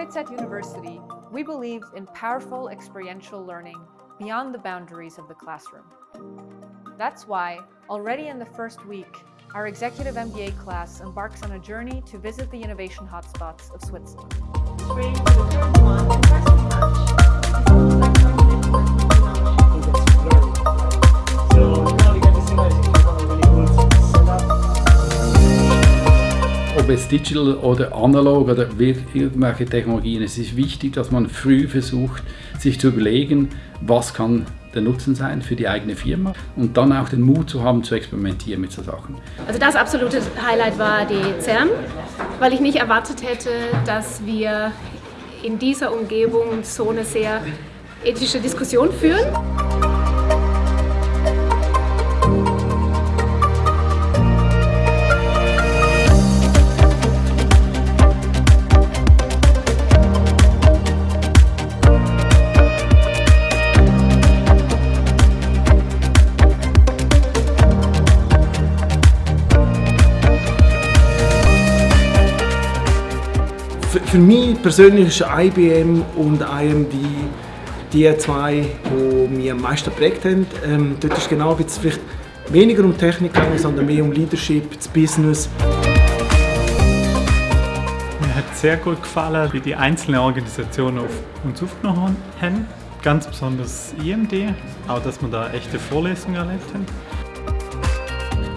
HWZ University, we believe in powerful experiential learning beyond the boundaries of the classroom. That's why, already in the first week, our Executive MBA class embarks on a journey to visit the innovation hotspots of Switzerland. Ob es digital oder analog oder irgendwelche Technologien, es ist wichtig, dass man früh versucht, sich zu überlegen, was kann der Nutzen sein für die eigene Firma und dann auch den Mut zu haben, zu experimentieren mit so Sachen. Also das absolute Highlight war die CERN, weil ich nicht erwartet hätte, dass wir in dieser Umgebung so eine sehr ethische Diskussion führen. Für mich persönlich ist IBM und IMD die zwei, die mich am meisten geprägt haben. Ähm, dort ist genau jetzt vielleicht weniger um Technik gegangen, sondern mehr um Leadership, das Business. Mir hat sehr gut gefallen, wie die einzelnen Organisationen auf uns aufgenommen haben. Ganz besonders IMD, auch dass wir da echte Vorlesungen erlebt haben.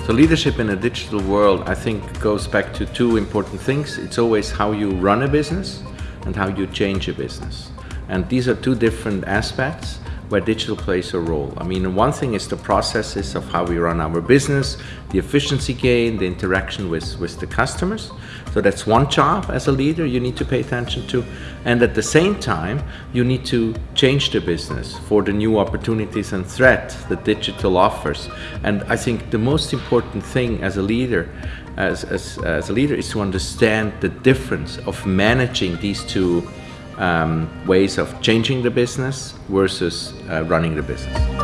So leadership in a digital world, I think, goes back to two important things. It's always how you run a business and how you change a business. And these are two different aspects where digital plays a role. I mean, one thing is the processes of how we run our business, the efficiency gain, the interaction with, with the customers. So that's one job as a leader you need to pay attention to. And at the same time, you need to change the business for the new opportunities and threat that digital offers. And I think the most important thing as a leader as, as, as a leader is to understand the difference of managing these two um, ways of changing the business versus uh, running the business.